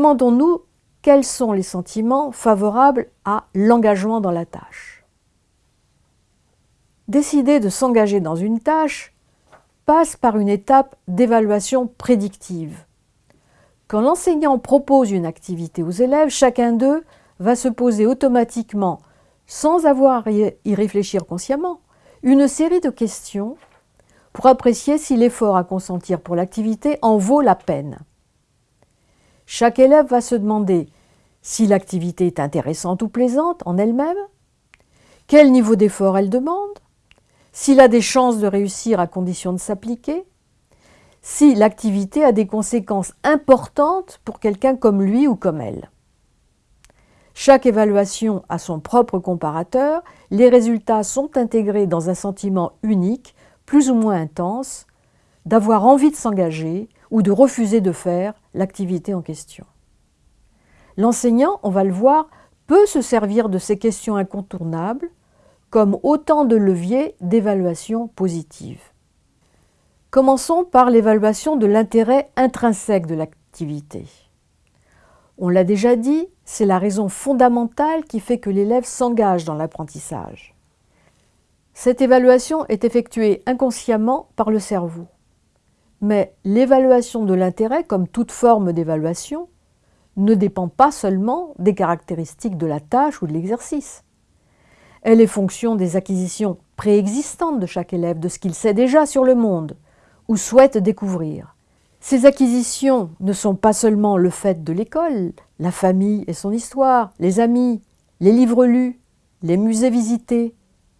Demandons-nous quels sont les sentiments favorables à l'engagement dans la tâche. Décider de s'engager dans une tâche passe par une étape d'évaluation prédictive. Quand l'enseignant propose une activité aux élèves, chacun d'eux va se poser automatiquement, sans avoir à y réfléchir consciemment, une série de questions pour apprécier si l'effort à consentir pour l'activité en vaut la peine. Chaque élève va se demander si l'activité est intéressante ou plaisante en elle-même, quel niveau d'effort elle demande, s'il a des chances de réussir à condition de s'appliquer, si l'activité a des conséquences importantes pour quelqu'un comme lui ou comme elle. Chaque évaluation a son propre comparateur, les résultats sont intégrés dans un sentiment unique, plus ou moins intense, d'avoir envie de s'engager ou de refuser de faire l'activité en question. L'enseignant, on va le voir, peut se servir de ces questions incontournables comme autant de leviers d'évaluation positive. Commençons par l'évaluation de l'intérêt intrinsèque de l'activité. On l'a déjà dit, c'est la raison fondamentale qui fait que l'élève s'engage dans l'apprentissage. Cette évaluation est effectuée inconsciemment par le cerveau. Mais l'évaluation de l'intérêt, comme toute forme d'évaluation, ne dépend pas seulement des caractéristiques de la tâche ou de l'exercice. Elle est fonction des acquisitions préexistantes de chaque élève, de ce qu'il sait déjà sur le monde ou souhaite découvrir. Ces acquisitions ne sont pas seulement le fait de l'école, la famille et son histoire, les amis, les livres lus, les musées visités,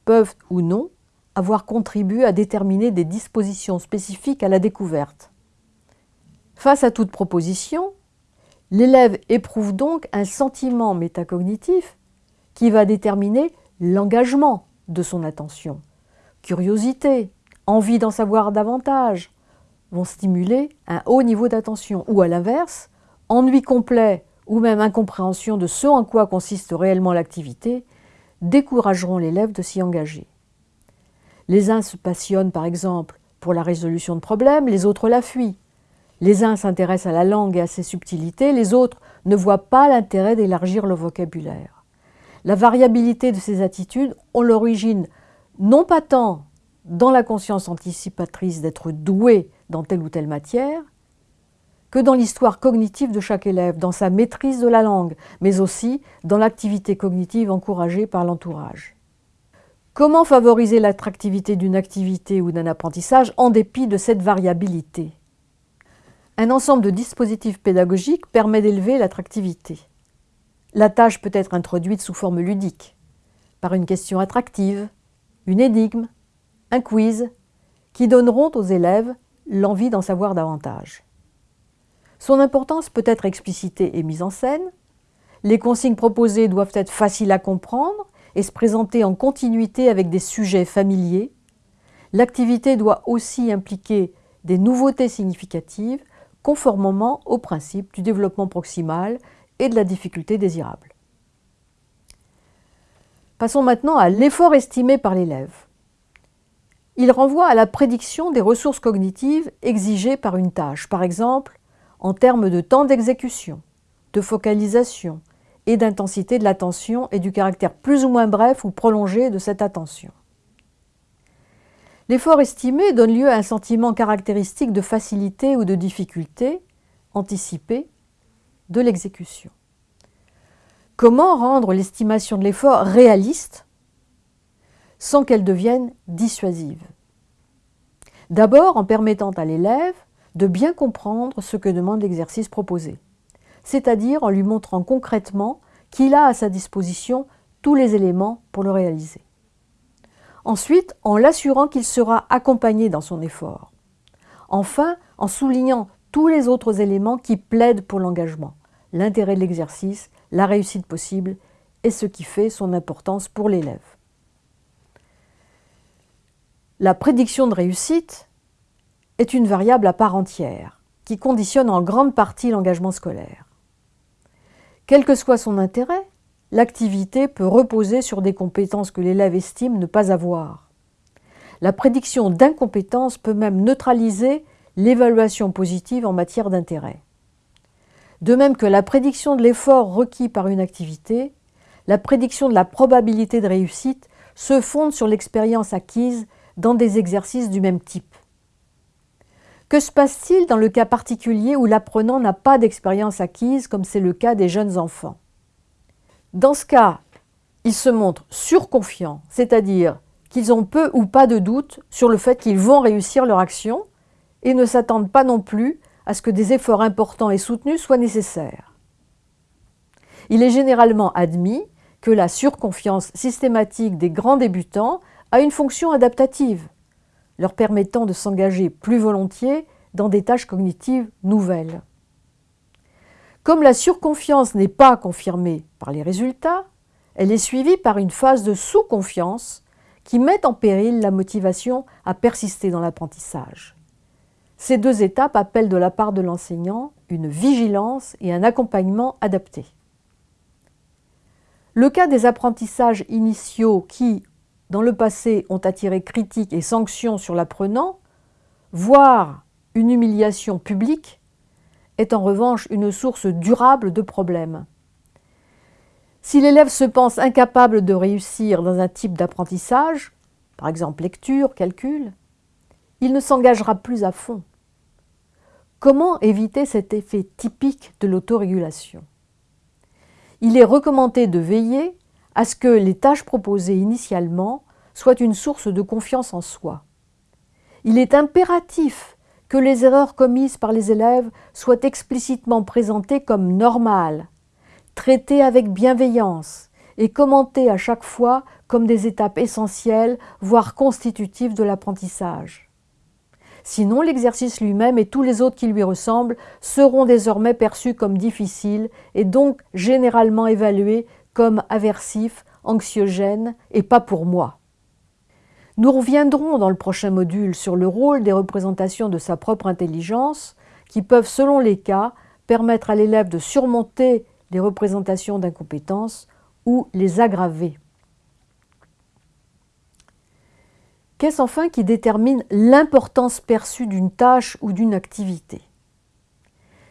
peuvent ou non avoir contribué à déterminer des dispositions spécifiques à la découverte. Face à toute proposition, l'élève éprouve donc un sentiment métacognitif qui va déterminer l'engagement de son attention. Curiosité, envie d'en savoir davantage vont stimuler un haut niveau d'attention ou à l'inverse, ennui complet ou même incompréhension de ce en quoi consiste réellement l'activité décourageront l'élève de s'y engager. Les uns se passionnent par exemple pour la résolution de problèmes, les autres la fuient. Les uns s'intéressent à la langue et à ses subtilités, les autres ne voient pas l'intérêt d'élargir le vocabulaire. La variabilité de ces attitudes ont l'origine non pas tant dans la conscience anticipatrice d'être doué dans telle ou telle matière, que dans l'histoire cognitive de chaque élève, dans sa maîtrise de la langue, mais aussi dans l'activité cognitive encouragée par l'entourage. Comment favoriser l'attractivité d'une activité ou d'un apprentissage en dépit de cette variabilité? Un ensemble de dispositifs pédagogiques permet d'élever l'attractivité. La tâche peut être introduite sous forme ludique, par une question attractive, une énigme, un quiz, qui donneront aux élèves l'envie d'en savoir davantage. Son importance peut être explicitée et mise en scène. Les consignes proposées doivent être faciles à comprendre et se présenter en continuité avec des sujets familiers. L'activité doit aussi impliquer des nouveautés significatives conformément au principe du développement proximal et de la difficulté désirable. Passons maintenant à l'effort estimé par l'élève. Il renvoie à la prédiction des ressources cognitives exigées par une tâche, par exemple en termes de temps d'exécution, de focalisation, et d'intensité de l'attention et du caractère plus ou moins bref ou prolongé de cette attention. L'effort estimé donne lieu à un sentiment caractéristique de facilité ou de difficulté anticipée de l'exécution. Comment rendre l'estimation de l'effort réaliste sans qu'elle devienne dissuasive? D'abord en permettant à l'élève de bien comprendre ce que demande l'exercice proposé c'est-à-dire en lui montrant concrètement qu'il a à sa disposition tous les éléments pour le réaliser. Ensuite, en l'assurant qu'il sera accompagné dans son effort. Enfin, en soulignant tous les autres éléments qui plaident pour l'engagement, l'intérêt de l'exercice, la réussite possible et ce qui fait son importance pour l'élève. La prédiction de réussite est une variable à part entière qui conditionne en grande partie l'engagement scolaire. Quel que soit son intérêt, l'activité peut reposer sur des compétences que l'élève estime ne pas avoir. La prédiction d'incompétence peut même neutraliser l'évaluation positive en matière d'intérêt. De même que la prédiction de l'effort requis par une activité, la prédiction de la probabilité de réussite se fonde sur l'expérience acquise dans des exercices du même type. Que se passe-t-il dans le cas particulier où l'apprenant n'a pas d'expérience acquise, comme c'est le cas des jeunes enfants? Dans ce cas, ils se montrent surconfiants, c'est-à-dire qu'ils ont peu ou pas de doute sur le fait qu'ils vont réussir leur action et ne s'attendent pas non plus à ce que des efforts importants et soutenus soient nécessaires. Il est généralement admis que la surconfiance systématique des grands débutants a une fonction adaptative, leur permettant de s'engager plus volontiers dans des tâches cognitives nouvelles. Comme la surconfiance n'est pas confirmée par les résultats, elle est suivie par une phase de sous-confiance qui met en péril la motivation à persister dans l'apprentissage. Ces deux étapes appellent de la part de l'enseignant une vigilance et un accompagnement adaptés. Le cas des apprentissages initiaux qui, dans le passé, ont attiré critiques et sanctions sur l'apprenant, voire une humiliation publique, est en revanche une source durable de problèmes. Si l'élève se pense incapable de réussir dans un type d'apprentissage, par exemple lecture, calcul, il ne s'engagera plus à fond. Comment éviter cet effet typique de l'autorégulation? Il est recommandé de veiller à ce que les tâches proposées initialement soient une source de confiance en soi. Il est impératif que les erreurs commises par les élèves soient explicitement présentées comme normales, traitées avec bienveillance et commentées à chaque fois comme des étapes essentielles, voire constitutives de l'apprentissage. Sinon, l'exercice lui-même et tous les autres qui lui ressemblent seront désormais perçus comme difficiles et donc généralement évalués comme aversifs, anxiogènes et pas pour moi. Nous reviendrons dans le prochain module sur le rôle des représentations de sa propre intelligence qui peuvent, selon les cas, permettre à l'élève de surmonter les représentations d'incompétence ou les aggraver. Qu'est-ce enfin qui détermine l'importance perçue d'une tâche ou d'une activité?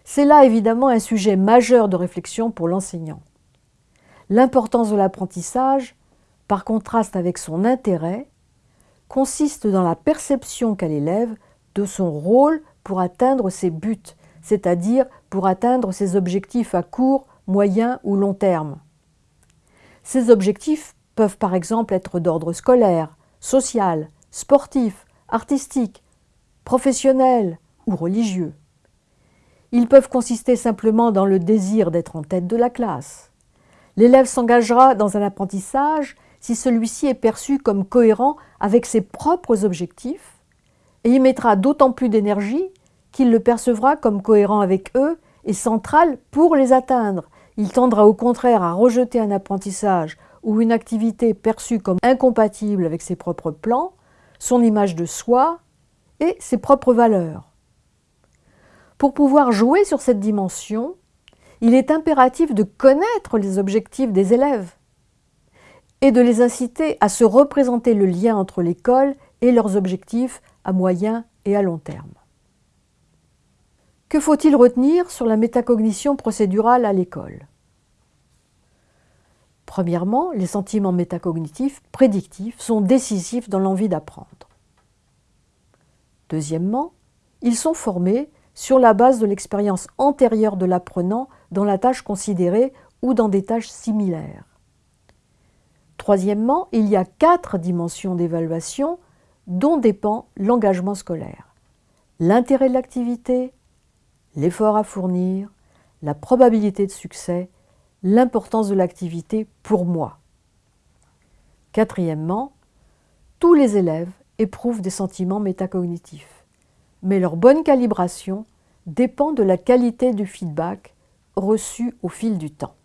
C'est là évidemment un sujet majeur de réflexion pour l'enseignant. L'importance de l'apprentissage, par contraste avec son intérêt, consiste dans la perception qu'a l'élève de son rôle pour atteindre ses buts, c'est-à-dire pour atteindre ses objectifs à court, moyen ou long terme. Ces objectifs peuvent par exemple être d'ordre scolaire, social, sportifs, artistiques, professionnels ou religieux. Ils peuvent consister simplement dans le désir d'être en tête de la classe. L'élève s'engagera dans un apprentissage si celui-ci est perçu comme cohérent avec ses propres objectifs et y mettra d'autant plus d'énergie qu'il le percevra comme cohérent avec eux et central pour les atteindre. Il tendra au contraire à rejeter un apprentissage ou une activité perçue comme incompatible avec ses propres plans son image de soi et ses propres valeurs. Pour pouvoir jouer sur cette dimension, il est impératif de connaître les objectifs des élèves et de les inciter à se représenter le lien entre l'école et leurs objectifs à moyen et à long terme. Que faut-il retenir sur la métacognition procédurale à l'école? Premièrement, les sentiments métacognitifs prédictifs sont décisifs dans l'envie d'apprendre. Deuxièmement, ils sont formés sur la base de l'expérience antérieure de l'apprenant dans la tâche considérée ou dans des tâches similaires. Troisièmement, il y a quatre dimensions d'évaluation dont dépend l'engagement scolaire. L'intérêt de l'activité, l'effort à fournir, la probabilité de succès l'importance de l'activité pour moi. Quatrièmement, tous les élèves éprouvent des sentiments métacognitifs, mais leur bonne calibration dépend de la qualité du feedback reçu au fil du temps.